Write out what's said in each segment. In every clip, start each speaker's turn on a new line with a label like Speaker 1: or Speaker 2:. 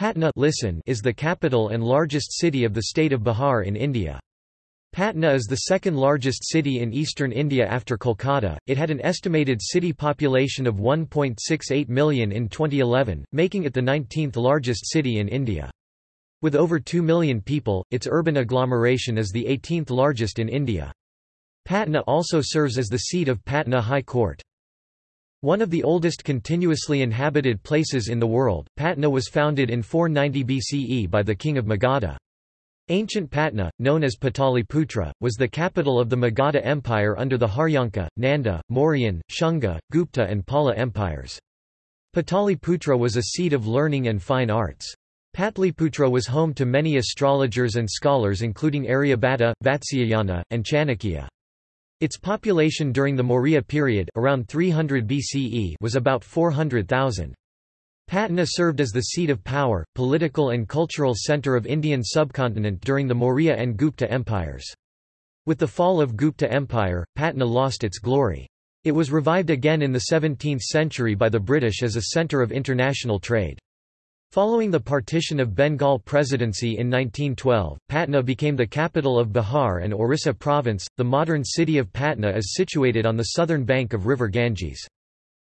Speaker 1: Patna listen is the capital and largest city of the state of Bihar in India. Patna is the second largest city in eastern India after Kolkata. It had an estimated city population of 1.68 million in 2011, making it the 19th largest city in India. With over 2 million people, its urban agglomeration is the 18th largest in India. Patna also serves as the seat of Patna High Court. One of the oldest continuously inhabited places in the world, Patna was founded in 490 BCE by the king of Magadha. Ancient Patna, known as Pataliputra, was the capital of the Magadha Empire under the Haryanka, Nanda, Mauryan, Shunga, Gupta and Pala empires. Pataliputra was a seat of learning and fine arts. Patliputra was home to many astrologers and scholars including Aryabhatta, Vatsyayana, and Chanakya. Its population during the Maurya period around 300 BCE was about 400,000. Patna served as the seat of power, political and cultural centre of Indian subcontinent during the Maurya and Gupta empires. With the fall of Gupta Empire, Patna lost its glory. It was revived again in the 17th century by the British as a centre of international trade. Following the partition of Bengal Presidency in 1912, Patna became the capital of Bihar and Orissa province. The modern city of Patna is situated on the southern bank of river Ganges.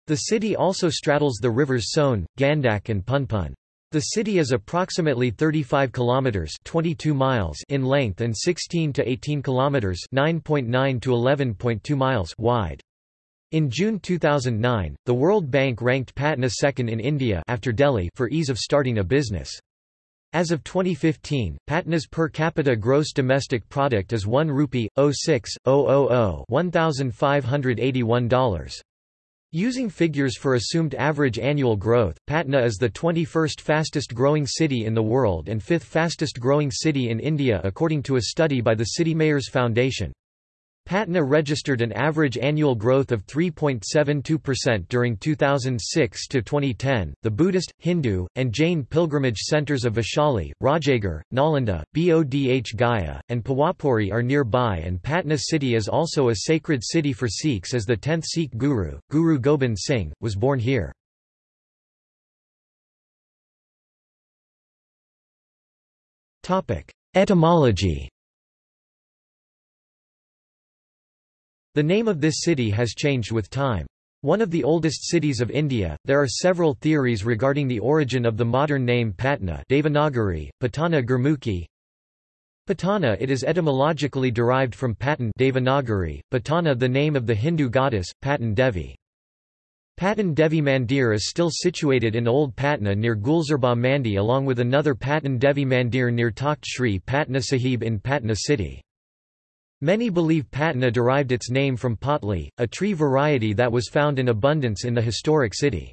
Speaker 1: The city also straddles the rivers Son, Gandak and Punpun. The city is approximately 35 kilometers 22 miles in length and 16 to 18 kilometers 9.9 to 11.2 miles wide. In June 2009, the World Bank ranked Patna second in India after Delhi for ease of starting a business. As of 2015, Patna's per capita gross domestic product is 1 rupee 06 000 $1581. Using figures for assumed average annual growth, Patna is the 21st fastest growing city in the world and 5th fastest growing city in India according to a study by the City Mayors Foundation. Patna registered an average annual growth of 3.72% during 2006 to 2010. The Buddhist, Hindu, and Jain pilgrimage centers of Vaishali, Rajagir, Nalanda, Bodh Gaya, and Pawapuri are nearby, and Patna city is also a sacred city for Sikhs as the 10th Sikh guru, Guru Gobind Singh, was born here. Etymology The name of this city has changed with time. One of the oldest cities of India, there are several theories regarding the origin of the modern name Patna Devanagari, Patana Gurmukhi. Patana it is etymologically derived from Patan Devanagari, Patana the name of the Hindu goddess, Patan Devi. Patan Devi Mandir is still situated in Old Patna near Gulzarbagh Mandi along with another Patan Devi Mandir near Takht Shri Patna Sahib in Patna city. Many believe Patna derived its name from potli, a tree variety that was found in abundance in the historic city.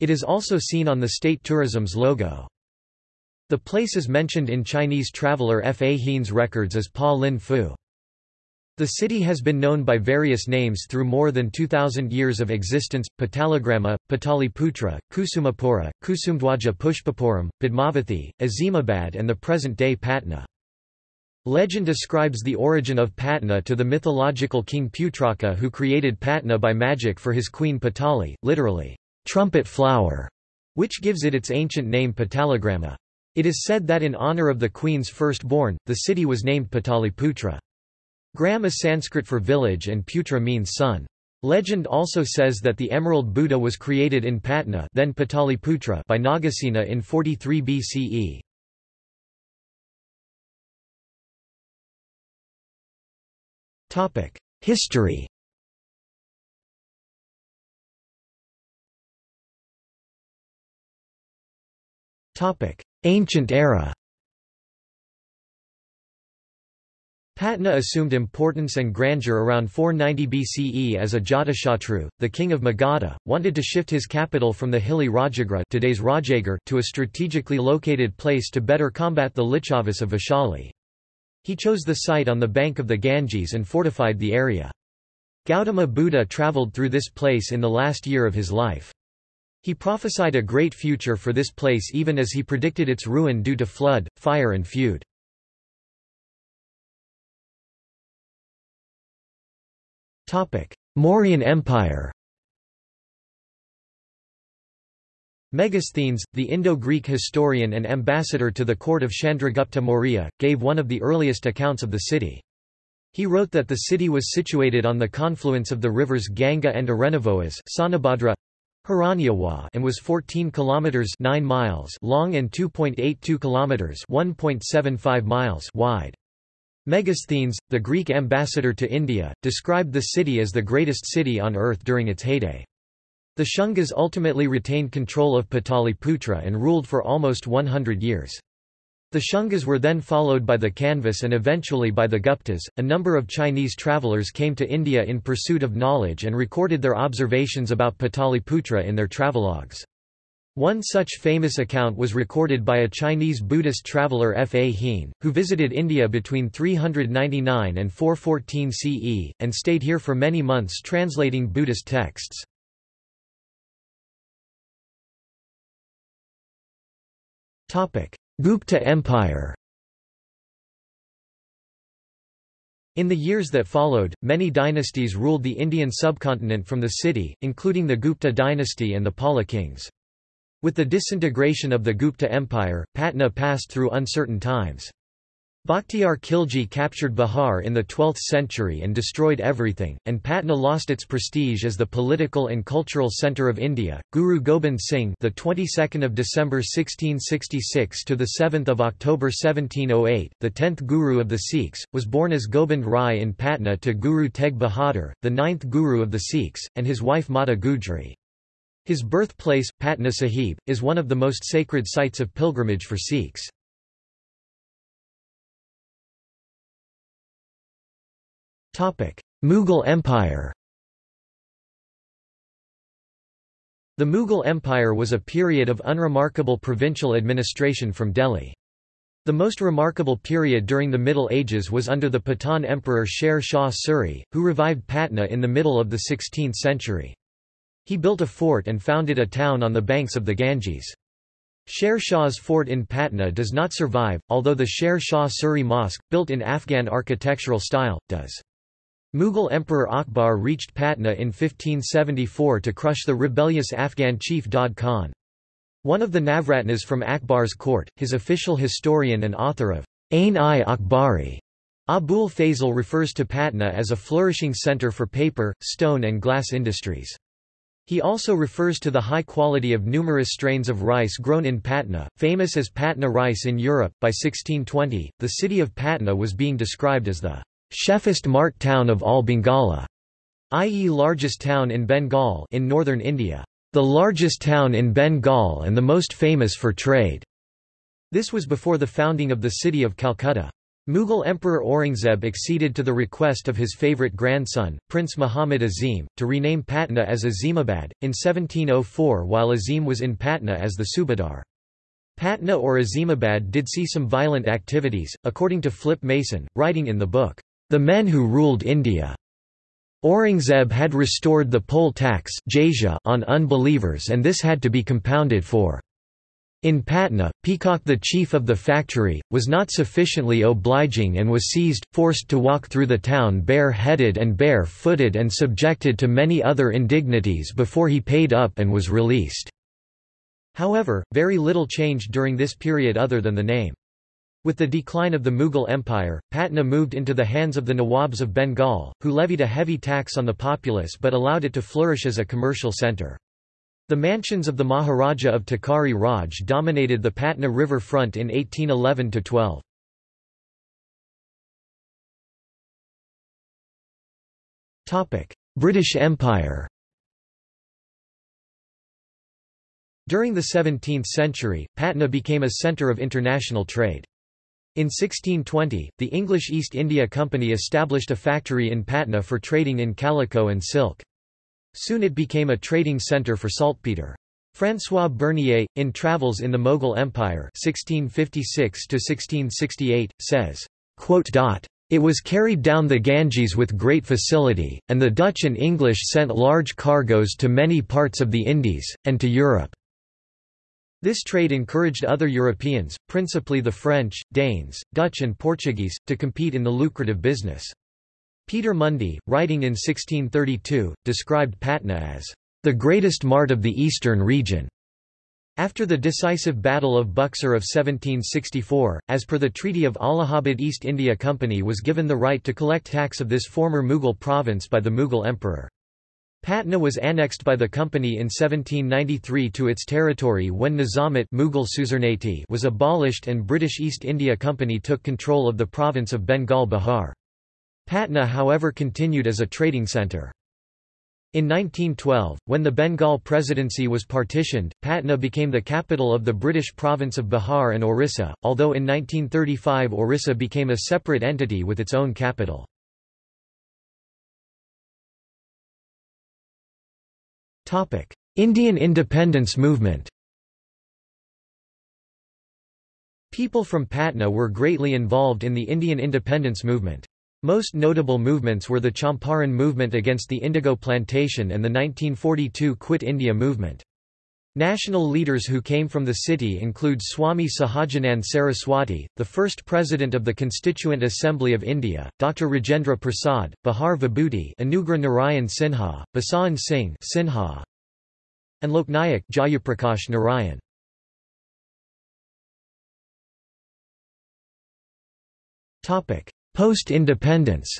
Speaker 1: It is also seen on the state tourism's logo. The place is mentioned in Chinese traveller F. A. Hein's records as Pa Lin Fu. The city has been known by various names through more than 2,000 years of existence, Patalagrama, Pataliputra, Kusumapura, Kusumdwaja Pushpapuram, Padmavathi, Azimabad and the present-day Patna. Legend ascribes the origin of Patna to the mythological king Putraka who created Patna by magic for his queen Patali, literally, trumpet flower, which gives it its ancient name Pataligrama. It is said that in honor of the queen's firstborn, the city was named Pataliputra. Gram is Sanskrit for village and Putra means son. Legend also says that the Emerald Buddha was created in Patna then Pataliputra by Nagasena in 43 BCE. History. Ancient era. Patna assumed importance and grandeur around 490 BCE as Ajatashatru, the king of Magadha, wanted to shift his capital from the hilly Rajagriha today's Rajagir to a strategically located place to better combat the Licchavis of Vaishali. He chose the site on the bank of the Ganges and fortified the area. Gautama Buddha travelled through this place in the last year of his life. He prophesied a great future for this place even as he predicted its ruin due to flood, fire and feud. Mauryan Empire Megasthenes, the Indo-Greek historian and ambassador to the court of Chandragupta Maurya, gave one of the earliest accounts of the city. He wrote that the city was situated on the confluence of the rivers Ganga and Erannoboas Sonabhadra, and was 14 kilometers 9 miles long and 2.82 kilometers 1.75 miles wide. Megasthenes, the Greek ambassador to India, described the city as the greatest city on earth during its heyday. The Shungas ultimately retained control of Pataliputra and ruled for almost 100 years. The Shungas were then followed by the Kanvas and eventually by the Guptas. A number of Chinese travelers came to India in pursuit of knowledge and recorded their observations about Pataliputra in their travelogues. One such famous account was recorded by a Chinese Buddhist traveller F. A. Hien, who visited India between 399 and 414 CE, and stayed here for many months translating Buddhist texts. Gupta Empire In the years that followed, many dynasties ruled the Indian subcontinent from the city, including the Gupta dynasty and the Pala kings. With the disintegration of the Gupta Empire, Patna passed through uncertain times. Bakhtiyar Khilji captured Bihar in the 12th century and destroyed everything, and Patna lost its prestige as the political and cultural center of India. Guru Gobind Singh, the 22nd of December 1666 to the 7th of October 1708, the 10th guru of the Sikhs, was born as Gobind Rai in Patna to Guru Tegh Bahadur, the 9th guru of the Sikhs, and his wife Mata Gujri. His birthplace, Patna Sahib, is one of the most sacred sites of pilgrimage for Sikhs. Mughal Empire The Mughal Empire was a period of unremarkable provincial administration from Delhi. The most remarkable period during the Middle Ages was under the Pathan emperor Sher Shah Suri, who revived Patna in the middle of the 16th century. He built a fort and founded a town on the banks of the Ganges. Sher Shah's fort in Patna does not survive, although the Sher Shah Suri Mosque, built in Afghan architectural style, does. Mughal Emperor Akbar reached Patna in 1574 to crush the rebellious Afghan chief Daud Khan. One of the Navratnas from Akbar's court, his official historian and author of Ain-i-Akbari, Abul Fazl refers to Patna as a flourishing centre for paper, stone and glass industries. He also refers to the high quality of numerous strains of rice grown in Patna, famous as Patna rice in Europe. By 1620, the city of Patna was being described as the Chefest mart town of all Bengala, i.e. largest town in Bengal in northern India, the largest town in Bengal and the most famous for trade. This was before the founding of the city of Calcutta. Mughal Emperor Aurangzeb acceded to the request of his favourite grandson, Prince Muhammad Azim, to rename Patna as Azimabad, in 1704 while Azim was in Patna as the Subadar. Patna or Azimabad did see some violent activities, according to Philip Mason, writing in the book, the men who ruled India. Aurangzeb had restored the poll tax on unbelievers and this had to be compounded for. In Patna, Peacock the chief of the factory, was not sufficiently obliging and was seized, forced to walk through the town bare-headed and bare-footed and subjected to many other indignities before he paid up and was released." However, very little changed during this period other than the name. With the decline of the Mughal Empire, Patna moved into the hands of the Nawabs of Bengal, who levied a heavy tax on the populace but allowed it to flourish as a commercial centre. The mansions of the Maharaja of Tikkari Raj dominated the Patna river front in 1811–12. British Empire During the 17th century, Patna became a centre of international trade. In 1620, the English East India Company established a factory in Patna for trading in calico and silk. Soon it became a trading centre for saltpetre. François Bernier, in Travels in the Mughal Empire 1656 says, It was carried down the Ganges with great facility, and the Dutch and English sent large cargoes to many parts of the Indies, and to Europe. This trade encouraged other Europeans, principally the French, Danes, Dutch and Portuguese, to compete in the lucrative business. Peter Mundy, writing in 1632, described Patna as the greatest mart of the eastern region. After the decisive Battle of Buxar of 1764, as per the Treaty of Allahabad East India Company was given the right to collect tax of this former Mughal province by the Mughal emperor. Patna was annexed by the company in 1793 to its territory when Nizamate Mughal suzerainty was abolished and British East India Company took control of the province of Bengal Bihar. Patna however continued as a trading centre. In 1912, when the Bengal Presidency was partitioned, Patna became the capital of the British province of Bihar and Orissa, although in 1935 Orissa became a separate entity with its own capital. Indian independence movement People from Patna were greatly involved in the Indian independence movement. Most notable movements were the Champaran movement against the indigo plantation and the 1942 Quit India movement. National leaders who came from the city include Swami Sahajanand Saraswati, the first president of the Constituent Assembly of India, Dr. Rajendra Prasad, Bihar Vibhuti Anugrah Narayan Sinha, Basan Singh Sinha, and Loknayak Jayaprakash Narayan. Post-independence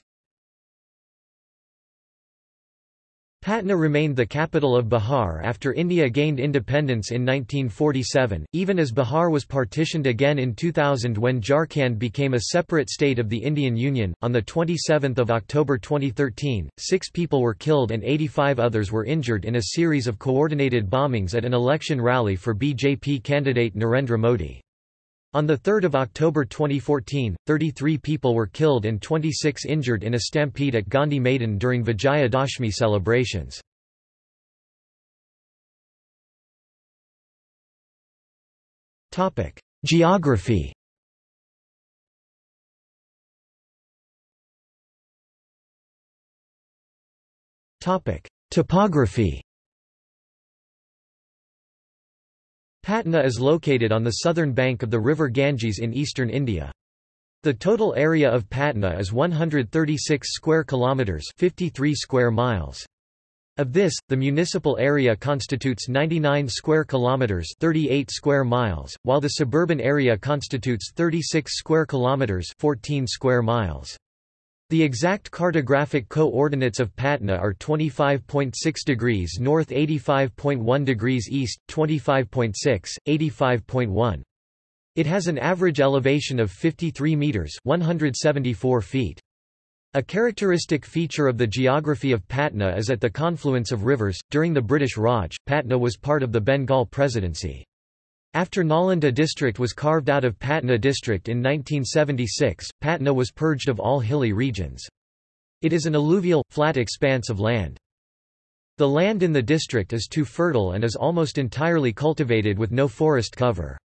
Speaker 1: Patna remained the capital of Bihar after India gained independence in 1947, even as Bihar was partitioned again in 2000 when Jharkhand became a separate state of the Indian Union. On 27 October 2013, six people were killed and 85 others were injured in a series of coordinated bombings at an election rally for BJP candidate Narendra Modi. On 3 October 2014, 33 people were killed and 26 injured in a stampede at Gandhi Maidan during Vijaya Dashmi celebrations. Geography Topography Patna is located on the southern bank of the river Ganges in eastern India. The total area of Patna is 136 square kilometers, 53 square miles. Of this, the municipal area constitutes 99 square kilometers, 38 square miles, while the suburban area constitutes 36 square kilometers, 14 square miles. The exact cartographic coordinates of Patna are 25.6 degrees north 85.1 degrees east, 25.6, 85.1. It has an average elevation of 53 metres 174 feet. A characteristic feature of the geography of Patna is at the confluence of rivers. During the British Raj, Patna was part of the Bengal Presidency. After Nalanda district was carved out of Patna district in 1976, Patna was purged of all hilly regions. It is an alluvial, flat expanse of land. The land in the district is too fertile and is almost entirely cultivated with no forest cover.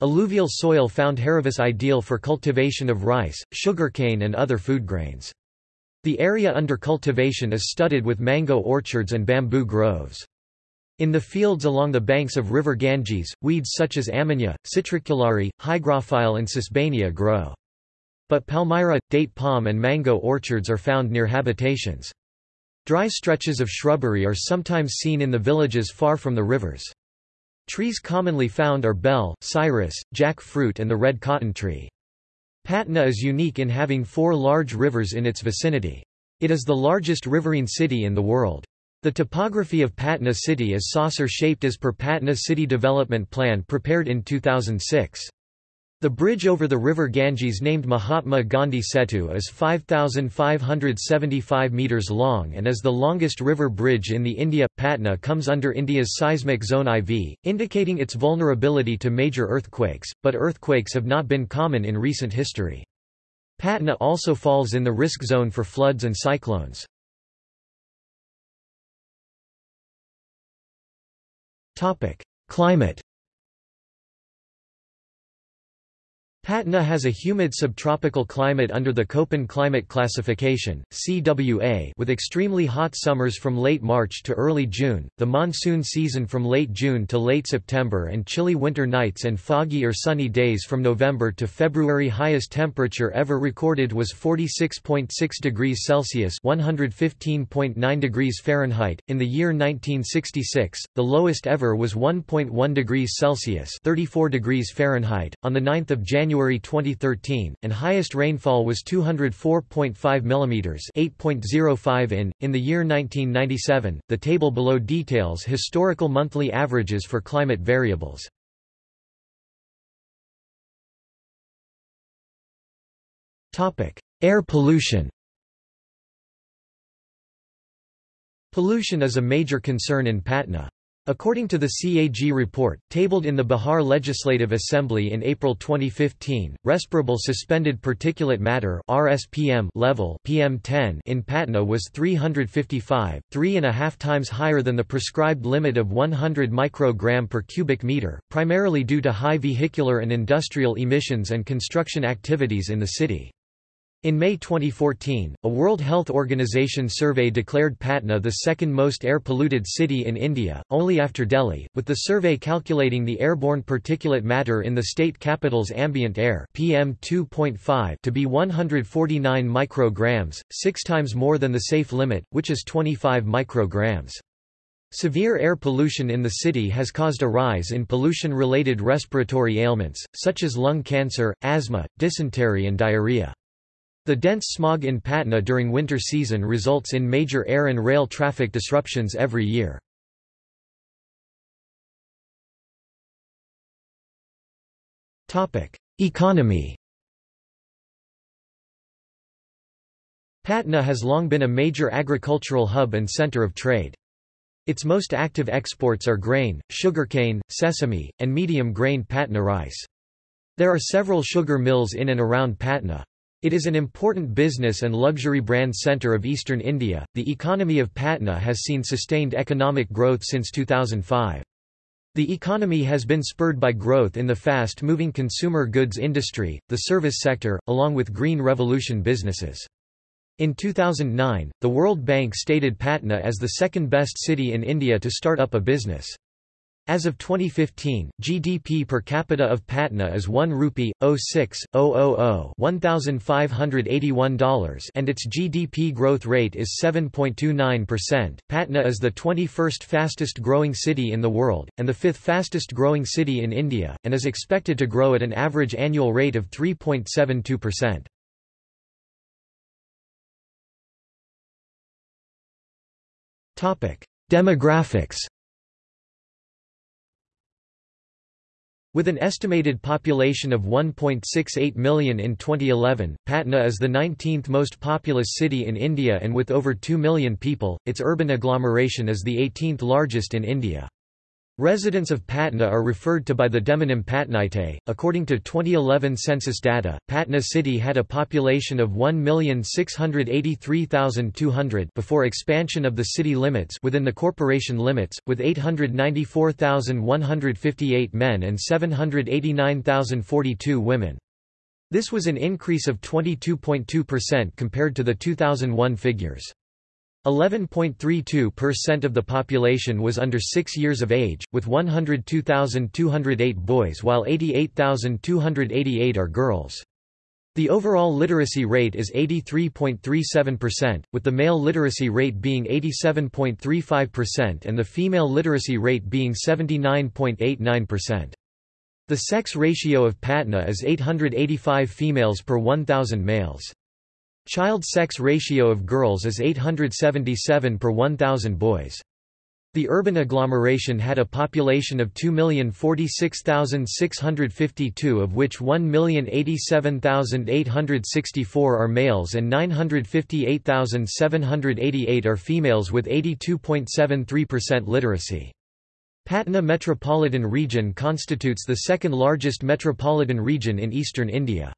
Speaker 1: Alluvial soil found Haravis ideal for cultivation of rice, sugarcane and other food grains. The area under cultivation is studded with mango orchards and bamboo groves. In the fields along the banks of river Ganges, weeds such as amanita, citriculare, hygrophile and sesbania grow. But palmyra, date palm and mango orchards are found near habitations. Dry stretches of shrubbery are sometimes seen in the villages far from the rivers. Trees commonly found are bell, cyrus, jackfruit and the red cotton tree. Patna is unique in having four large rivers in its vicinity. It is the largest riverine city in the world. The topography of Patna city is saucer-shaped as per Patna City Development Plan prepared in 2006. The bridge over the river Ganges named Mahatma Gandhi Setu is 5,575 metres long and is the longest river bridge in the India. Patna comes under India's seismic zone IV, indicating its vulnerability to major earthquakes, but earthquakes have not been common in recent history. Patna also falls in the risk zone for floods and cyclones. Topic: Climate. Patna has a humid subtropical climate under the Köppen climate classification (CWA) with extremely hot summers from late March to early June, the monsoon season from late June to late September and chilly winter nights and foggy or sunny days from November to February. Highest temperature ever recorded was 46.6 degrees Celsius (115.9 degrees Fahrenheit) in the year 1966. The lowest ever was 1.1 degrees Celsius (34 degrees Fahrenheit) on the 9th of January January 2013, and highest rainfall was 204.5 mm 8.05 in. In the year 1997, the table below details historical monthly averages for climate variables. Air pollution Pollution is a major concern in Patna. According to the CAG report, tabled in the Bihar Legislative Assembly in April 2015, respirable suspended particulate matter RSPM level PM10 in Patna was 355, three and a half times higher than the prescribed limit of 100 microgram per cubic meter, primarily due to high vehicular and industrial emissions and construction activities in the city. In May 2014, a World Health Organization survey declared Patna the second most air-polluted city in India, only after Delhi, with the survey calculating the airborne particulate matter in the state capital's ambient air PM2.5 to be 149 micrograms, six times more than the safe limit, which is 25 micrograms. Severe air pollution in the city has caused a rise in pollution-related respiratory ailments, such as lung cancer, asthma, dysentery and diarrhea. The dense smog in Patna during winter season results in major air and rail traffic disruptions every year. Economy Patna has long been a major agricultural hub and center of trade. Its most active exports are grain, sugarcane, sesame, and medium-grain Patna rice. There are several sugar mills in and around Patna. It is an important business and luxury brand centre of eastern India. The economy of Patna has seen sustained economic growth since 2005. The economy has been spurred by growth in the fast-moving consumer goods industry, the service sector, along with green revolution businesses. In 2009, the World Bank stated Patna as the second best city in India to start up a business. As of 2015, GDP per capita of Patna is 1 rupee, 06, 000 $1,581 and its GDP growth rate is 7.29%. Patna is the 21st fastest growing city in the world, and the fifth fastest growing city in India, and is expected to grow at an average annual rate of 3.72%. Topic: Demographics With an estimated population of 1.68 million in 2011, Patna is the 19th most populous city in India and with over 2 million people, its urban agglomeration is the 18th largest in India. Residents of Patna are referred to by the demonym Patnaite. According to 2011 census data, Patna city had a population of 1,683,200 before expansion of the city limits within the corporation limits, with 894,158 men and 789,042 women. This was an increase of 22.2% compared to the 2001 figures. 11.32% of the population was under 6 years of age, with 102,208 boys while 88,288 are girls. The overall literacy rate is 83.37%, with the male literacy rate being 87.35% and the female literacy rate being 79.89%. The sex ratio of Patna is 885 females per 1,000 males. Child sex ratio of girls is 877 per 1,000 boys. The urban agglomeration had a population of 2,046,652 of which 1,087,864 are males and 958,788 are females with 82.73% literacy. Patna metropolitan region constitutes the second largest metropolitan region in eastern India.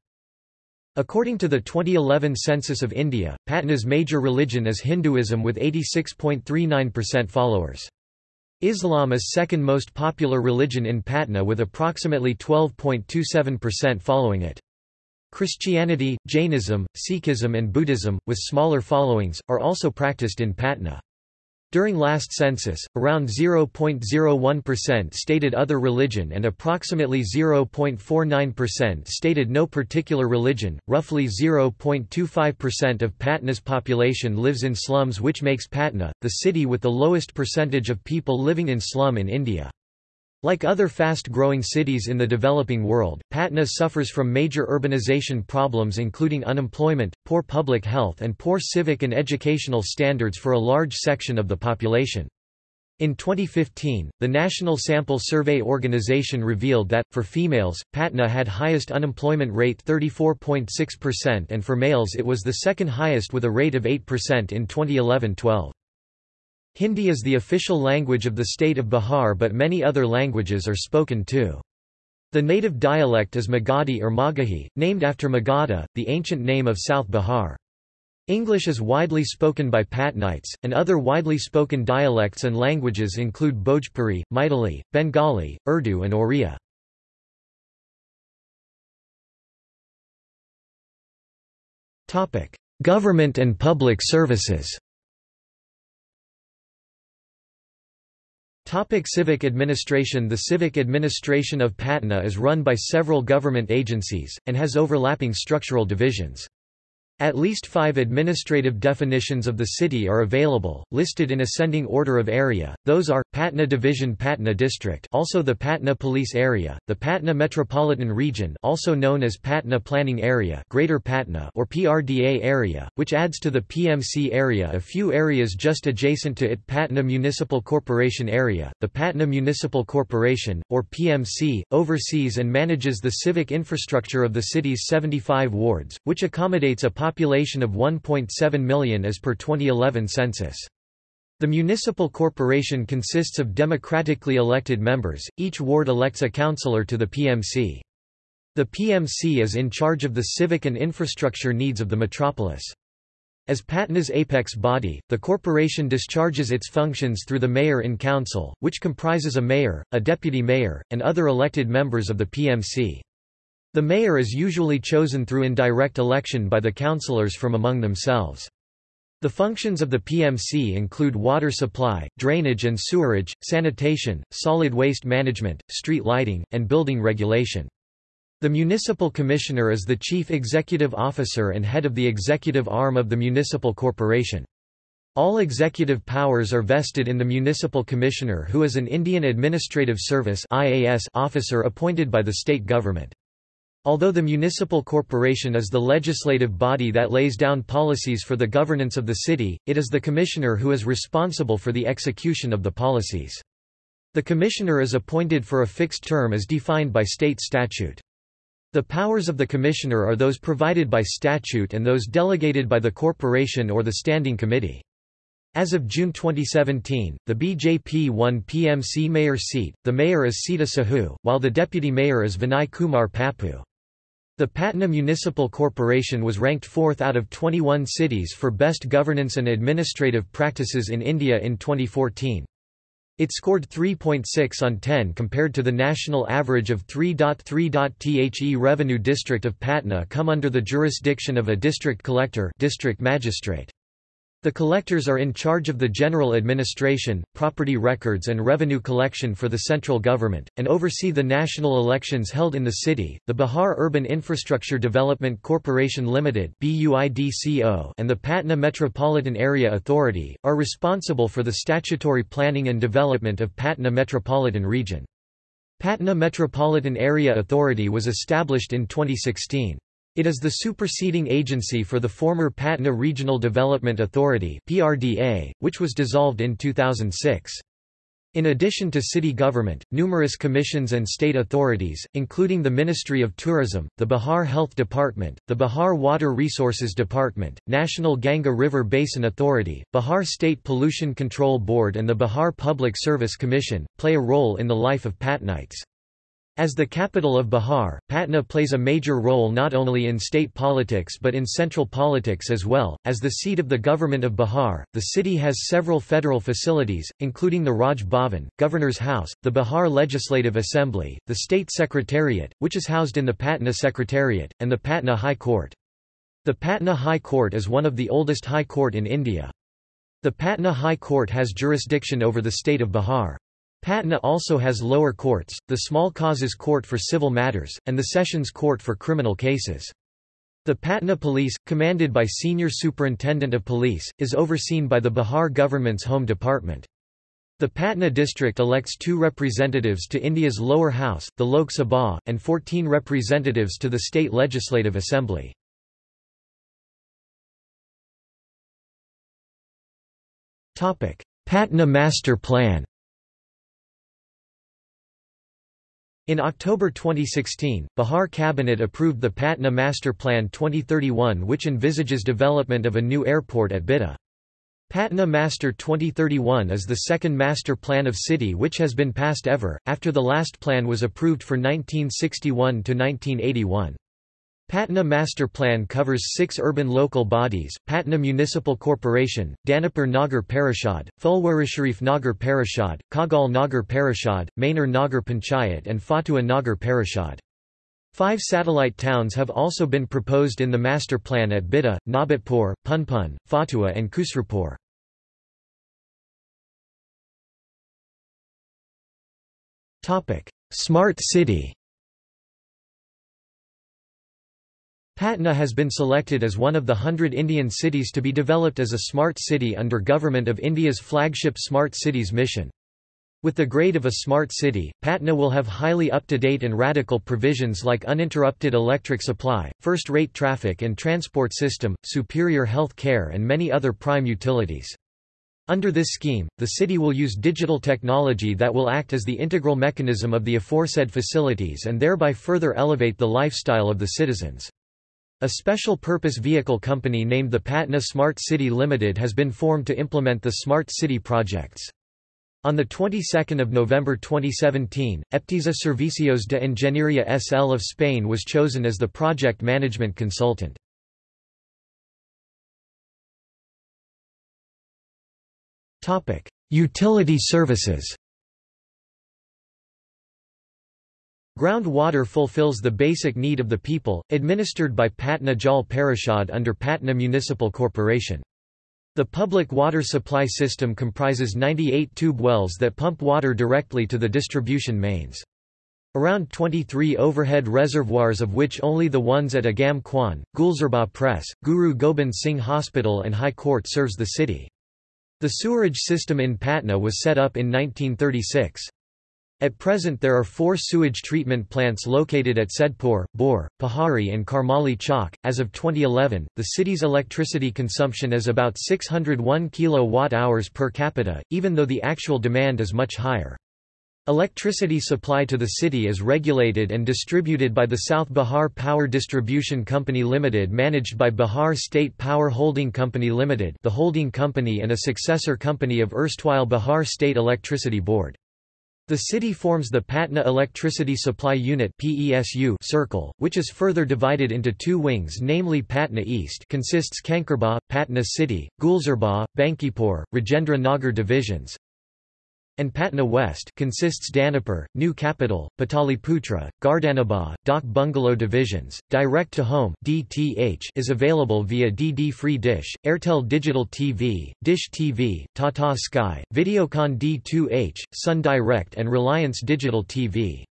Speaker 1: According to the 2011 census of India, Patna's major religion is Hinduism with 86.39% followers. Islam is second most popular religion in Patna with approximately 12.27% following it. Christianity, Jainism, Sikhism and Buddhism, with smaller followings, are also practiced in Patna. During last census, around 0.01% stated other religion and approximately 0.49% stated no particular religion. Roughly 0.25% of Patna's population lives in slums, which makes Patna the city with the lowest percentage of people living in slum in India. Like other fast-growing cities in the developing world, Patna suffers from major urbanization problems including unemployment, poor public health and poor civic and educational standards for a large section of the population. In 2015, the National Sample Survey Organization revealed that, for females, Patna had highest unemployment rate 34.6% and for males it was the second highest with a rate of 8% in 2011-12. Hindi is the official language of the state of Bihar but many other languages are spoken too. The native dialect is Magadhi or Magahi, named after Magadha, the ancient name of South Bihar. English is widely spoken by Patnites, and other widely spoken dialects and languages include Bhojpuri, Maithili, Bengali, Urdu and Oriya. Government and public services Topic civic administration The civic administration of Patna is run by several government agencies, and has overlapping structural divisions. At least five administrative definitions of the city are available, listed in ascending order of area, those are, Patna Division Patna District also the Patna Police Area, the Patna Metropolitan Region also known as Patna Planning Area Greater Patna or PRDA Area, which adds to the PMC area a few areas just adjacent to it. Patna Municipal Corporation Area, the Patna Municipal Corporation, or PMC, oversees and manages the civic infrastructure of the city's 75 wards, which accommodates a population of 1.7 million as per 2011 census. The municipal corporation consists of democratically elected members, each ward elects a councillor to the PMC. The PMC is in charge of the civic and infrastructure needs of the metropolis. As Patna's apex body, the corporation discharges its functions through the mayor in council, which comprises a mayor, a deputy mayor, and other elected members of the PMC. The mayor is usually chosen through indirect election by the councillors from among themselves. The functions of the PMC include water supply, drainage and sewerage, sanitation, solid waste management, street lighting, and building regulation. The municipal commissioner is the chief executive officer and head of the executive arm of the municipal corporation. All executive powers are vested in the municipal commissioner who is an Indian Administrative Service officer appointed by the state government. Although the municipal corporation is the legislative body that lays down policies for the governance of the city, it is the commissioner who is responsible for the execution of the policies. The commissioner is appointed for a fixed term as defined by state statute. The powers of the commissioner are those provided by statute and those delegated by the corporation or the standing committee. As of June 2017, the BJP won PMC mayor seat, the mayor is Sita Sahu, while the deputy mayor is Vinay Kumar Pappu. The Patna Municipal Corporation was ranked fourth out of 21 cities for best governance and administrative practices in India in 2014. It scored 3.6 on 10 compared to the national average of 3.3. The revenue district of Patna come under the jurisdiction of a district collector district magistrate. The collectors are in charge of the general administration, property records and revenue collection for the central government, and oversee the national elections held in the city. The Bihar Urban Infrastructure Development Corporation Limited and the Patna Metropolitan Area Authority, are responsible for the statutory planning and development of Patna Metropolitan Region. Patna Metropolitan Area Authority was established in 2016. It is the superseding agency for the former Patna Regional Development Authority (PRDA), which was dissolved in 2006. In addition to city government, numerous commissions and state authorities, including the Ministry of Tourism, the Bihar Health Department, the Bihar Water Resources Department, National Ganga River Basin Authority, Bihar State Pollution Control Board and the Bihar Public Service Commission, play a role in the life of Patnites. As the capital of Bihar, Patna plays a major role not only in state politics but in central politics as well. As the seat of the government of Bihar, the city has several federal facilities, including the Raj Bhavan, Governor's House, the Bihar Legislative Assembly, the State Secretariat, which is housed in the Patna Secretariat, and the Patna High Court. The Patna High Court is one of the oldest high court in India. The Patna High Court has jurisdiction over the state of Bihar. Patna also has lower courts, the Small Causes Court for civil matters, and the Sessions Court for criminal cases. The Patna Police, commanded by Senior Superintendent of Police, is overseen by the Bihar government's Home Department. The Patna district elects two representatives to India's lower house, the Lok Sabha, and 14 representatives to the state legislative assembly. Patna Master Plan In October 2016, Bihar Cabinet approved the Patna Master Plan 2031 which envisages development of a new airport at Bitta. Patna Master 2031 is the second master plan of city which has been passed ever, after the last plan was approved for 1961 to 1981. Patna Master Plan covers six urban local bodies, Patna Municipal Corporation, Danapur Nagar Parishad, Fulwarisharif Nagar Parishad, Khagaul Nagar Parishad, Maner Nagar Panchayat and Fatua Nagar Parishad. Five satellite towns have also been proposed in the master plan at Bitta, Nabatpur, Punpun, Fatua and Khusropur. Smart city Patna has been selected as one of the hundred Indian cities to be developed as a smart city under Government of India's flagship Smart Cities mission. With the grade of a smart city, Patna will have highly up-to-date and radical provisions like uninterrupted electric supply, first-rate traffic and transport system, superior health care and many other prime utilities. Under this scheme, the city will use digital technology that will act as the integral mechanism of the aforesaid facilities and thereby further elevate the lifestyle of the citizens. A special-purpose vehicle company named the Patna Smart City Limited has been formed to implement the Smart City projects. On the 22nd of November 2017, Eptisa Servicios de Ingeniería SL of Spain was chosen as the project management consultant. Topic: Utility services. Groundwater fulfills the basic need of the people, administered by Patna Jal Parishad under Patna Municipal Corporation. The public water supply system comprises 98 tube wells that pump water directly to the distribution mains. Around 23 overhead reservoirs of which only the ones at Agam Kuan, Gulzarbagh Press, Guru Gobind Singh Hospital and High Court serves the city. The sewerage system in Patna was set up in 1936. At present there are four sewage treatment plants located at Saidpur, Bor, Pahari and Karmali Chowk. As of 2011, the city's electricity consumption is about 601 kWh per capita, even though the actual demand is much higher. Electricity supply to the city is regulated and distributed by the South Bihar Power Distribution Company Limited managed by Bihar State Power Holding Company Limited the holding company and a successor company of erstwhile Bihar State Electricity Board. The city forms the Patna Electricity Supply Unit (PESU) circle, which is further divided into two wings namely Patna East consists Kankerbagh, Patna City, Gulzarbagh, Bankipur, Rajendra Nagar divisions, and Patna West consists Danapur, New Capital, Pataliputra, Gardanibagh, Dak Bungalow divisions. Direct to Home (DTH) is available via DD Free Dish, Airtel Digital TV, Dish TV, Tata Sky, Videocon D2H, Sun Direct and Reliance Digital TV.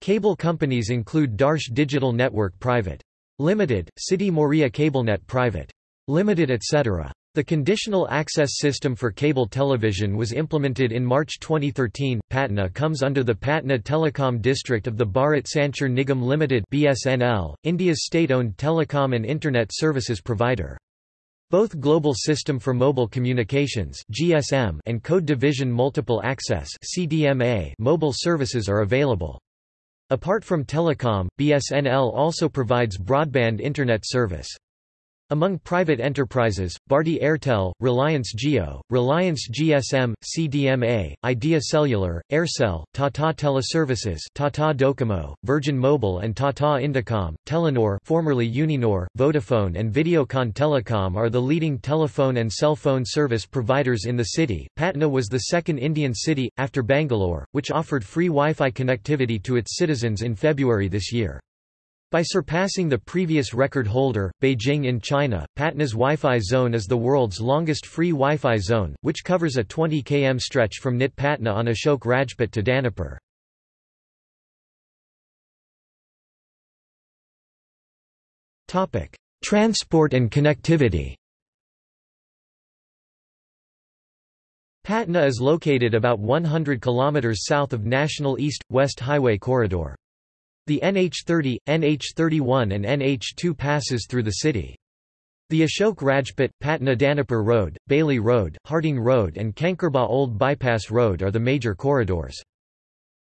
Speaker 1: Cable companies include Darsh Digital Network Private. Limited, SITI Maurya CableNet Private. Limited etc. The conditional access system for cable television was implemented in March 2013. Patna comes under the Patna Telecom District of the Bharat Sanchar Nigam Limited (BSNL), India's state-owned telecom and internet services provider. Both Global System for Mobile Communications (GSM) and Code Division Multiple Access (CDMA) mobile services are available. Apart from telecom, BSNL also provides broadband internet service. Among private enterprises, Bharti Airtel, Reliance Jio, Reliance GSM, CDMA, Idea Cellular, Aircel, Tata Teleservices Tata Docomo, Virgin Mobile and Tata Indicom, Telenor formerly Uninor, Vodafone and Videocon Telecom are the leading telephone and cell phone service providers in the city. Patna was the second Indian city, after Bangalore, which offered free Wi-Fi connectivity to its citizens in February this year. By surpassing the previous record holder, Beijing in China, Patna's Wi-Fi zone is the world's longest free Wi-Fi zone, which covers a 20 km stretch from NIT Patna on Ashok Rajpath to Danapur. Transport and connectivity Patna is located about 100 km south of National East-West Highway Corridor. The NH30, NH31 and NH2 passes through the city. The Ashok Rajpath, Patna Danapur Road, Bailey Road, Harding Road and Kankerbagh Old Bypass Road are the major corridors.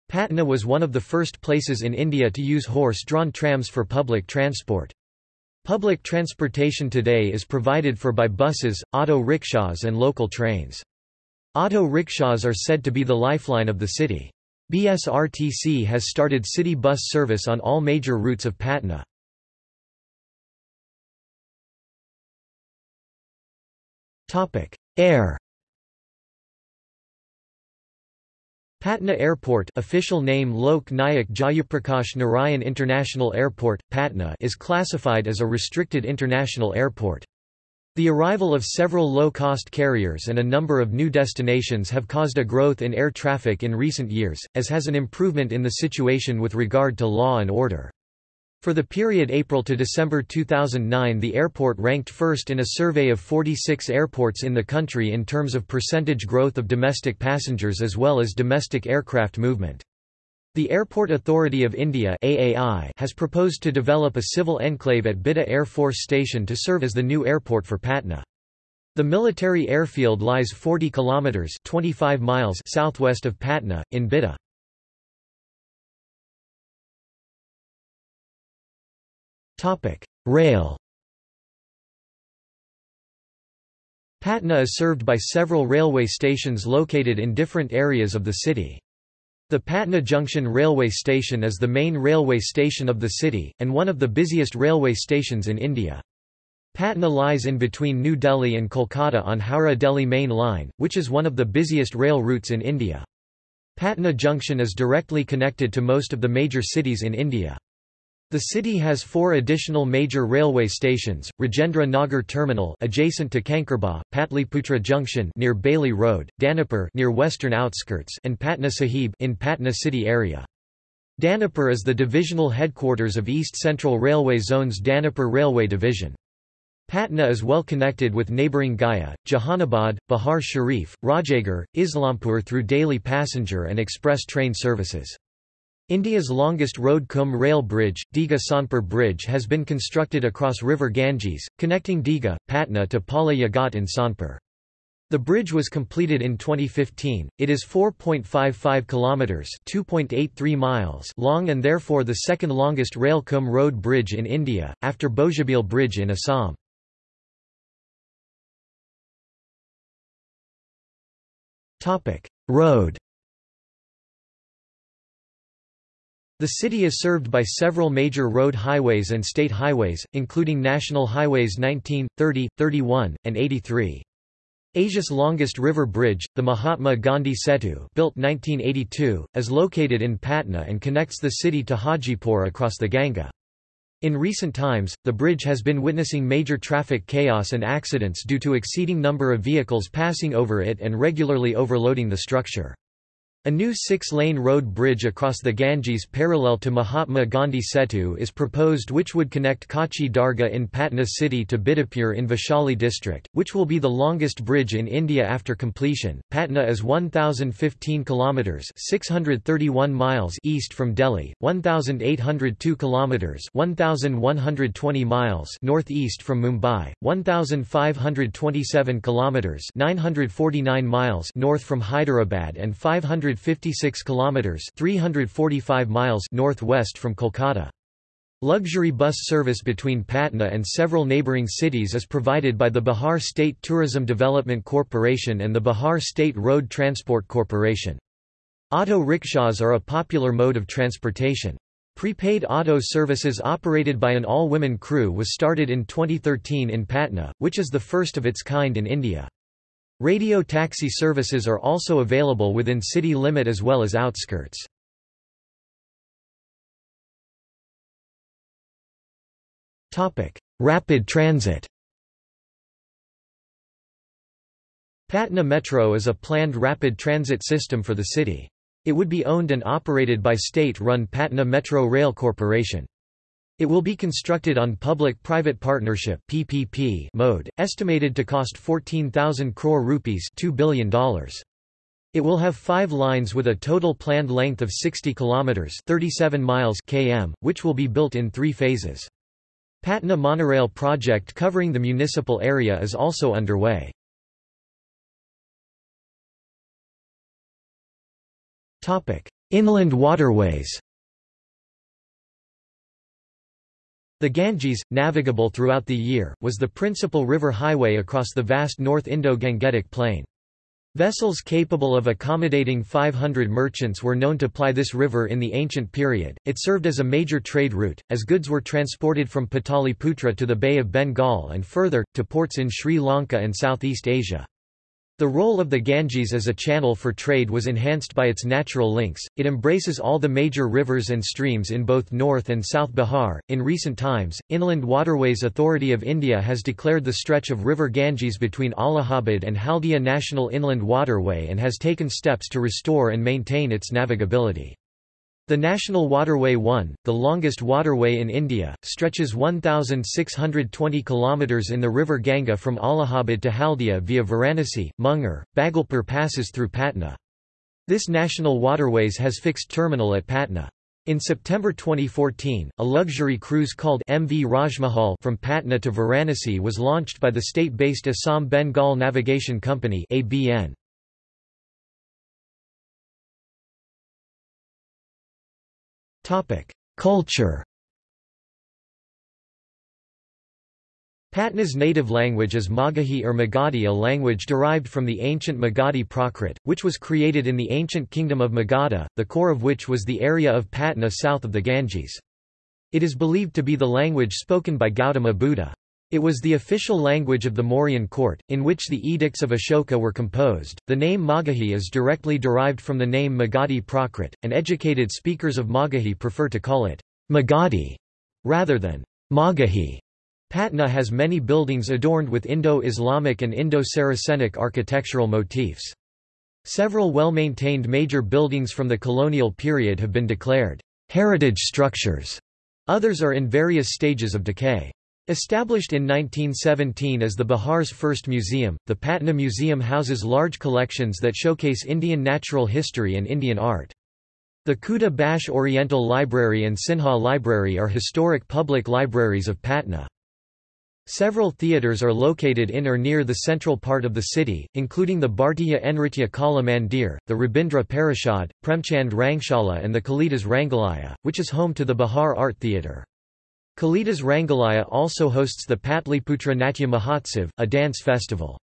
Speaker 1: Patna was one of the first places in India to use horse-drawn trams for public transport. Public transportation today is provided for by buses, auto rickshaws and local trains. Auto rickshaws are said to be the lifeline of the city. BSRTC has started city bus service on all major routes of Patna. Air Patna Airport official name Lok Nayak Jayaprakash Narayan International Airport, Patna is classified as a restricted international airport. The arrival of several low-cost carriers and a number of new destinations have caused a growth in air traffic in recent years, as has an improvement in the situation with regard to law and order. For the period April to December 2009 the airport ranked first in a survey of 46 airports in the country in terms of percentage growth of domestic passengers as well as domestic aircraft movement. The Airport Authority of India AAI has proposed to develop a civil enclave at Bihta Air Force Station to serve as the new airport for Patna. The military airfield lies 40 kilometers 25 miles southwest of Patna in Bihta. Topic: Rail. Patna is served by several railway stations located in different areas of the city. The Patna Junction railway station is the main railway station of the city, and one of the busiest railway stations in India. Patna lies in between New Delhi and Kolkata on Howrah-Delhi main line, which is one of the busiest rail routes in India. Patna Junction is directly connected to most of the major cities in India. The city has four additional major railway stations: Rajendra Nagar Terminal adjacent to Kankerbagh, Patliputra Junction near Bailey Road, Danapur near western outskirts, and Patna Sahib in Patna city area. Danapur is the divisional headquarters of East Central Railway Zone's Danapur Railway Division. Patna is well connected with neighbouring Gaya, Jahanabad, Bihar Sharif, Rajagir, Islampur through daily passenger and express train services. India's longest road cum rail bridge, Digha Sonpur Bridge has been constructed across river Ganges, connecting Digha, Patna to Pahleja Ghat in Sonpur. The bridge was completed in 2015. It is 4.55 kilometers, 2.83 miles long and therefore the second longest rail cum road bridge in India after Bogibeel Bridge in Assam. Topic: Road The city is served by several major road highways and state highways, including national highways 19, 30, 31, and 83. Asia's longest river bridge, the Mahatma Gandhi Setu built 1982, is located in Patna and connects the city to Hajipur across the Ganga. In recent times, the bridge has been witnessing major traffic chaos and accidents due to exceeding number of vehicles passing over it and regularly overloading the structure. A new six-lane road bridge across the Ganges parallel to Mahatma Gandhi Setu is proposed which would connect Kachchi Dargah in Patna city to Bidupur in Vaishali district, which will be the longest bridge in India after completion. Patna is 1015 kilometers, 631 miles east from Delhi, 1802 kilometers, 1120 miles northeast from Mumbai, 1527 kilometers, 949 miles north from Hyderabad and 500 156 kilometers 345 miles northwest from Kolkata. Luxury bus service between Patna and several neighbouring cities is provided by the Bihar State Tourism Development Corporation and the Bihar State Road Transport Corporation. Auto rickshaws are a popular mode of transportation. Prepaid auto services operated by an all-women crew was started in 2013 in Patna, which is the first of its kind in India. Radio taxi services are also available within city limit as well as outskirts. Rapid transit Patna Metro is a planned rapid transit system for the city. It would be owned and operated by state-run Patna Metro Rail Corporation. It will be constructed on public-private partnership (PPP) mode, estimated to cost 14,000 crore rupees $2 billion. It will have five lines with a total planned length of 60 kilometers (37 miles) km, which will be built in three phases. Patna monorail project covering the municipal area is also underway. Inland waterways The Ganges, navigable throughout the year, was the principal river highway across the vast North Indo-Gangetic Plain. Vessels capable of accommodating 500 merchants were known to ply this river in the ancient period. It served as a major trade route, as goods were transported from Pataliputra to the Bay of Bengal and further, to ports in Sri Lanka and Southeast Asia. The role of the Ganges as a channel for trade was enhanced by its natural links. It embraces all the major rivers and streams in both North and South Bihar. In recent times, Inland Waterways Authority of India has declared the stretch of River Ganges between Allahabad and Haldia National Inland Waterway and has taken steps to restore and maintain its navigability. The National Waterway 1, the longest waterway in India, stretches 1,620 km in the river Ganga from Allahabad to Haldia via Varanasi, Munger, Bhagalpur passes through Patna. This national waterways has fixed terminal at Patna. In September 2014, a luxury cruise called MV Rajmahal from Patna to Varanasi was launched by the state-based Assam Bengal Navigation Company ABN. Culture Patna's native language is Magahi or Magadhi a language derived from the ancient Magadhi Prakrit, which was created in the ancient kingdom of Magadha, the core of which was the area of Patna south of the Ganges. It is believed to be the language spoken by Gautama Buddha. It was the official language of the Mauryan court, in which the edicts of Ashoka were composed. The name Magahi is directly derived from the name Magadhi Prakrit, and educated speakers of Magahi prefer to call it Magadhi rather than Magahi. Patna has many buildings adorned with Indo-Islamic and Indo-Saracenic architectural motifs. Several well-maintained major buildings from the colonial period have been declared heritage structures. Others are in various stages of decay. Established in 1917 as the Bihar's first museum, the Patna Museum houses large collections that showcase Indian natural history and Indian art. The Khuda Bakhsh Oriental Library and Sinha Library are historic public libraries of Patna. Several theatres are located in or near the central part of the city, including the Bhartiya Nritya Kala Mandir, the Rabindra Parishad, Premchand Rangshala and the Kalidas Rangalaya, which is home to the Bihar Art Theatre. Kalidas Rangalaya also hosts the Patliputra Natya Mahotsav, a dance festival.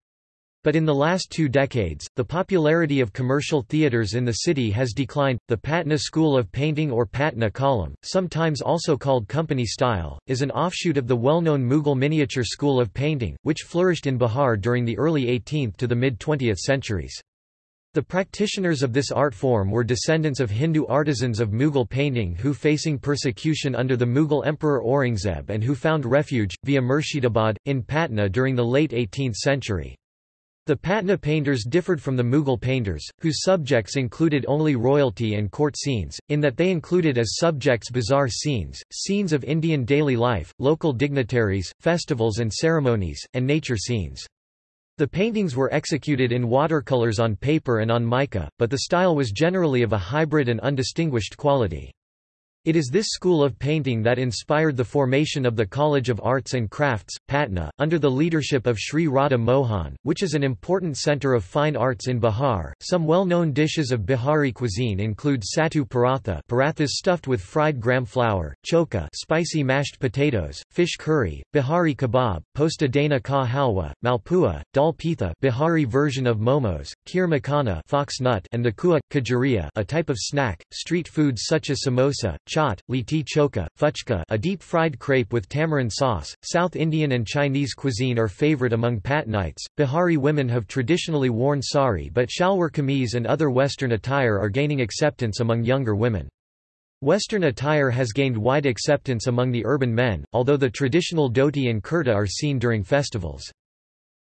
Speaker 1: But in the last two decades, the popularity of commercial theatres in the city has declined. The Patna School of Painting or Patna Qalam, sometimes also called company style, is an offshoot of the well-known Mughal miniature school of painting, which flourished in Bihar during the early 18th to the mid-20th centuries. The practitioners of this art form were descendants of Hindu artisans of Mughal painting who facing persecution under the Mughal Emperor Aurangzeb and who found refuge, via Murshidabad, in Patna during the late 18th century. The Patna painters differed from the Mughal painters, whose subjects included only royalty and court scenes, in that they included as subjects bizarre scenes, scenes of Indian daily life, local dignitaries, festivals and ceremonies, and nature scenes. The paintings were executed in watercolors on paper and on mica, but the style was generally of a hybrid and undistinguished quality. It is this school of painting that inspired the formation of the College of Arts and Crafts, Patna, under the leadership of Sri Radha Mohan, which is an important centre of fine arts in Bihar. Some well-known dishes of Bihari cuisine include sattu paratha, parathas stuffed with fried gram flour, choka spicy mashed potatoes, fish curry, Bihari kebab, posta dana ka halwa, malpua, dal pitha, Bihari version of momos, kheer fox nut, and the kua khajuria, a type of snack. Street foods such as samosa, chaat, liti choka, fuchka a deep-fried crepe with tamarind sauce. South Indian and Chinese cuisine are favorite among Patnites. Bihari women have traditionally worn sari but shalwar kameez and other Western attire are gaining acceptance among younger women. Western attire has gained wide acceptance among the urban men, although the traditional dhoti and kurta are seen during festivals.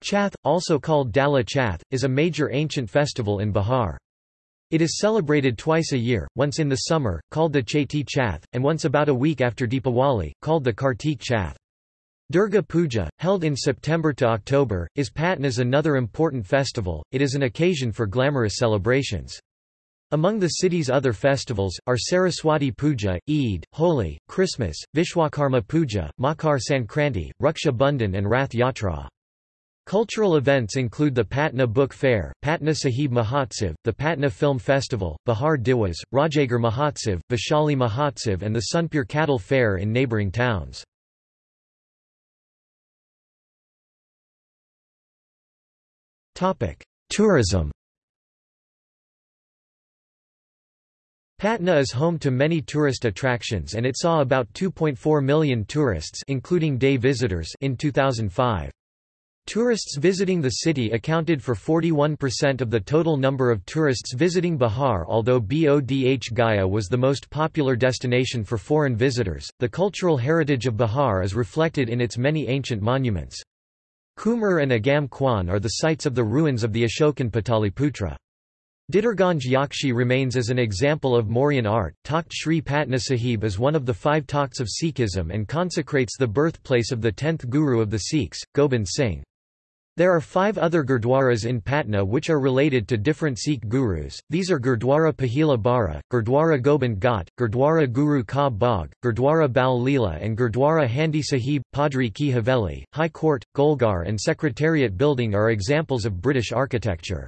Speaker 1: Chhath, also called Dala Chhath, is a major ancient festival in Bihar. It is celebrated twice a year, once in the summer, called the Chaiti Chhath, and once about a week after Deepawali, called the Kartik Chhath. Durga Puja, held in September to October, is Patna's another important festival, it is an occasion for glamorous celebrations. Among the city's other festivals, are Saraswati Puja, Eid, Holi, Christmas, Vishwakarma Puja, Makar Sankranti, Raksha Bandhan and Rath Yatra. Cultural events include the Patna Book Fair, Patna Sahib Mahotsav, the Patna Film Festival, Bihar Diwas, Rajagar Mahotsav, Vaishali Mahotsav and the Sonpur Cattle Fair in neighbouring towns. Tourism Patna is home to many tourist attractions and it saw about 2.4 million tourists including day visitors in 2005. Tourists visiting the city accounted for 41% of the total number of tourists visiting Bihar. Although Bodh Gaya was the most popular destination for foreign visitors, the cultural heritage of Bihar is reflected in its many ancient monuments. Kumhrar and Agam Kuan are the sites of the ruins of the Ashokan Pataliputra. Didarganj Yakshi remains as an example of Mauryan art. Takht Sri Patna Sahib is one of the five takhts of Sikhism and consecrates the birthplace of the tenth guru of the Sikhs, Gobind Singh. There are five other gurdwaras in Patna which are related to different Sikh gurus, these are Gurdwara Pahila Bara, Gurdwara Gobind Ghat, Gurdwara Guru Ka Bagh, Gurdwara Bal Leela and Gurdwara Handi Sahib, Padri Ki Haveli, High Court, Golghar and Secretariat Building are examples of British architecture.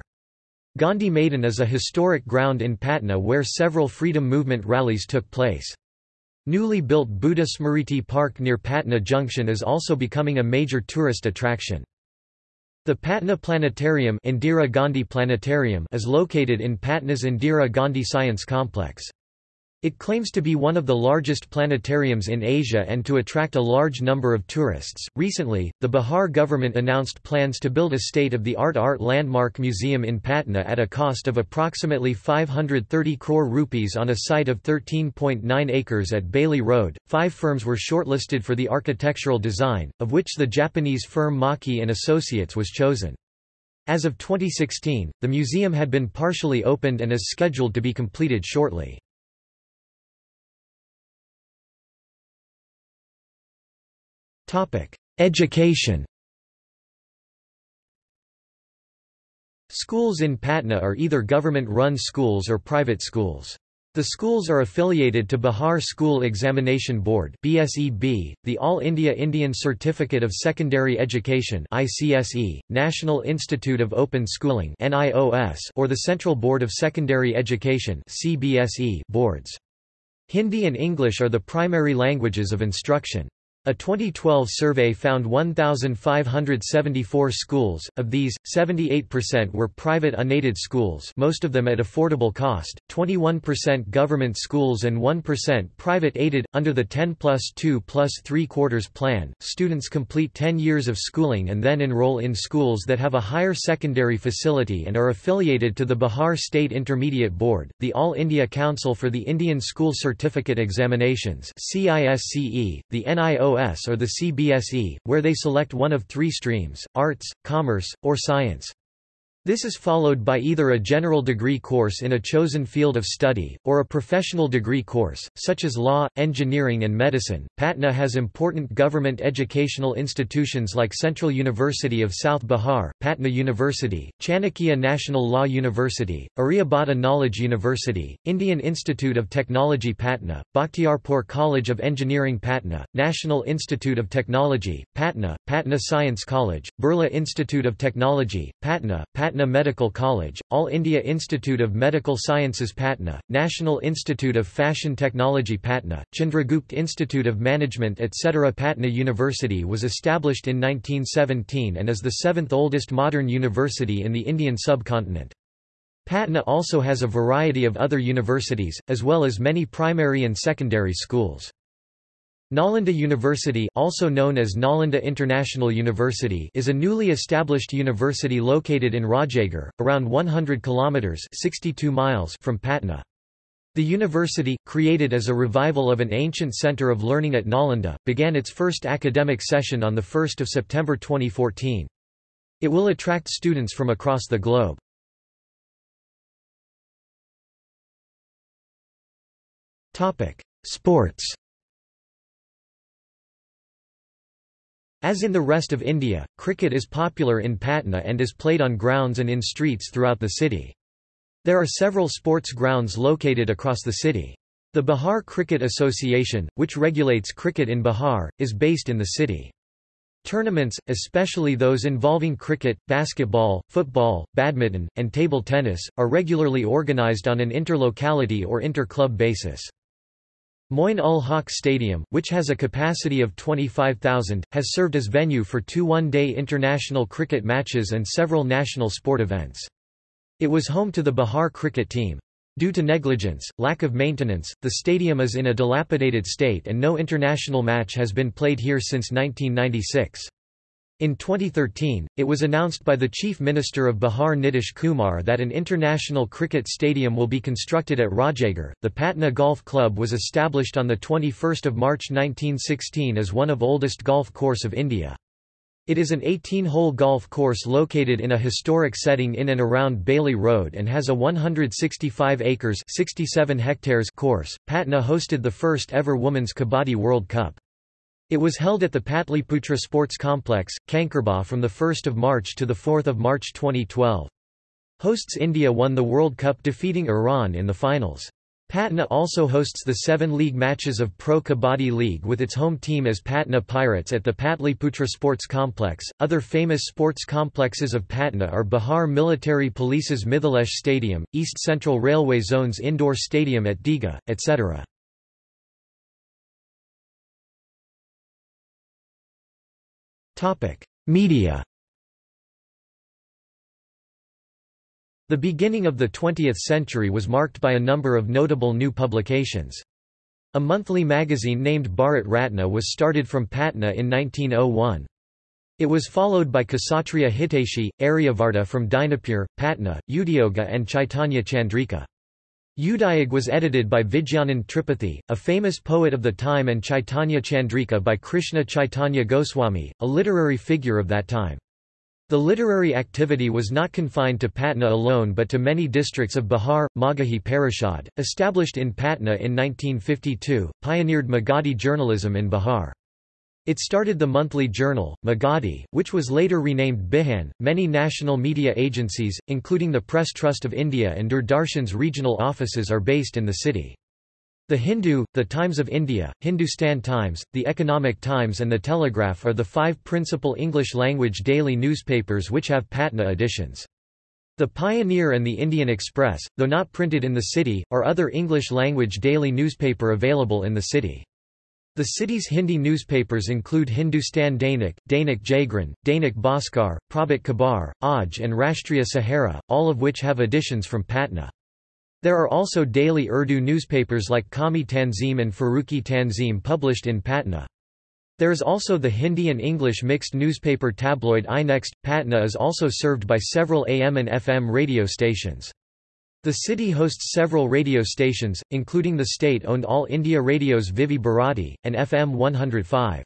Speaker 1: Gandhi Maidan is a historic ground in Patna where several freedom movement rallies took place. Newly built Buddha Smriti Park near Patna Junction is also becoming a major tourist attraction. The Patna Planetarium, Indira Gandhi Planetarium is located in Patna's Indira Gandhi Science Complex. It claims to be one of the largest planetariums in Asia and to attract a large number of tourists. Recently, the Bihar government announced plans to build a state of the art art landmark museum in Patna at a cost of approximately 530 crore rupees on a site of 13.9 acres at Bailey Road. Five firms were shortlisted for the architectural design, of which the Japanese firm Maki and Associates was chosen. As of 2016, the museum had been partially opened and is scheduled to be completed shortly. Education Schools in Patna are either government-run schools or private schools. The schools are affiliated to Bihar School Examination Board (BSEB), the All India Indian Certificate of Secondary Education (ICSE), National Institute of Open Schooling (NIOS), or the Central Board of Secondary Education (CBSE) boards. Hindi and English are the primary languages of instruction. A 2012 survey found 1,574 schools, of these, 78% were private unaided schools most of them at affordable cost, 21% government schools and 1% private aided. Under the 10 plus 2 plus 3 quarters plan, students complete 10 years of schooling and then enroll in schools that have a higher secondary facility and are affiliated to the Bihar State Intermediate Board, the All India Council for the Indian School Certificate Examinations CISCE, the NIO COS or the CBSE, where they select one of three streams, arts, commerce, or science. This is followed by either a general degree course in a chosen field of study, or a professional degree course, such as law, engineering and medicine. Patna has important government educational institutions like Central University of South Bihar, Patna University, Chanakya National Law University, Aryabhata Knowledge University, Indian Institute of Technology Patna, Bakhtiarpur College of Engineering Patna, National Institute of Technology, Patna, Patna Science College, Birla Institute of Technology, Patna, Patna Patna Medical College, All India Institute of Medical Sciences Patna, National Institute of Fashion Technology Patna, Chandragupta Institute of Management etc. Patna University was established in 1917 and is the seventh oldest modern university in the Indian subcontinent. Patna also has a variety of other universities, as well as many primary and secondary schools. Nalanda University also known as Nalanda International University is a newly established university located in Rajagir, around 100 kilometers 62 miles from Patna. The university, created as a revival of an ancient center of learning at Nalanda, began its first academic session on 1 September 2014. It will attract students from across the globe. Sports As in the rest of India, cricket is popular in Patna and is played on grounds and in streets throughout the city. There are several sports grounds located across the city. The Bihar Cricket Association, which regulates cricket in Bihar, is based in the city. Tournaments, especially those involving cricket, basketball, football, badminton, and table tennis, are regularly organized on an inter-locality or inter-club basis. Moin ul Haq Stadium, which has a capacity of 25,000, has served as venue for two one-day international cricket matches and several national sport events. It was home to the Bihar cricket team. Due to negligence, lack of maintenance, the stadium is in a dilapidated state and no international match has been played here since 1996. In 2013, it was announced by the Chief Minister of Bihar Nitish Kumar that an international cricket stadium will be constructed at Rajagir. The Patna Golf Club was established on the 21st of March 1916 as one of oldest golf course of India. It is an 18-hole golf course located in a historic setting in and around Bailey Road and has a 165 acres 67 hectares course. Patna hosted the first ever Women's Kabaddi World Cup. It was held at the Patliputra Sports Complex, Kankerbagh from 1 March to 4 March 2012. Hosts India won the World Cup defeating Iran in the finals. Patna also hosts the seven league matches of Pro Kabaddi League with its home team as Patna Pirates at the Patliputra Sports Complex. Other famous sports complexes of Patna are Bihar Military Police's Mithilesh Stadium, East Central Railway Zone's indoor stadium at Digha, etc. Media The beginning of the 20th century was marked by a number of notable new publications. A monthly magazine named Bharat Ratna was started from Patna in 1901. It was followed by Kshatriya Hiteshi, Aryavarta from Dinapur, Patna, Udyoga and Chaitanya Chandrika. Udayog was edited by Vidyanand Tripathi, a famous poet of the time and Chaitanya Chandrika by Krishna Chaitanya Goswami, a literary figure of that time. The literary activity was not confined to Patna alone but to many districts of Bihar. Magahi Parishad, established in Patna in 1952, pioneered Magadhi journalism in Bihar. It started the monthly journal, Magadhi, which was later renamed Bihan. Many national media agencies, including the Press Trust of India and Doordarshan's regional offices are based in the city. The Hindu, the Times of India, Hindustan Times, the Economic Times and the Telegraph are the five principal English-language daily newspapers which have Patna editions. The Pioneer and the Indian Express, though not printed in the city, are other English-language daily newspaper available in the city. The city's Hindi newspapers include Hindustan Dainik, Dainik Jagran, Dainik Bhaskar, Prabhat Khabar, Aaj and Rashtriya Sahara, all of which have editions from Patna. There are also daily Urdu newspapers like Qaumi Tanzim and Farooqi Tanzim published in Patna. There is also the Hindi and English mixed newspaper tabloid iNext. Patna is also served by several AM and FM radio stations. The city hosts several radio stations, including the state-owned All India Radio's Vividh Bharati, and FM 105.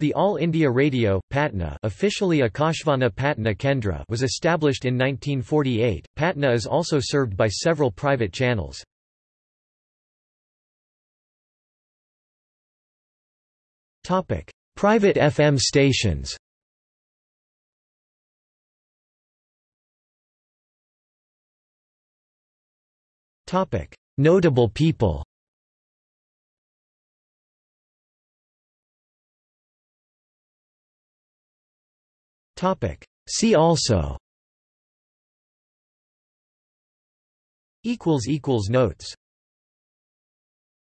Speaker 1: The All India Radio, Patna officially Akashvani Patna Kendra was established in 1948. Patna is also served by several private channels. Private FM stations Notable people. See also. Notes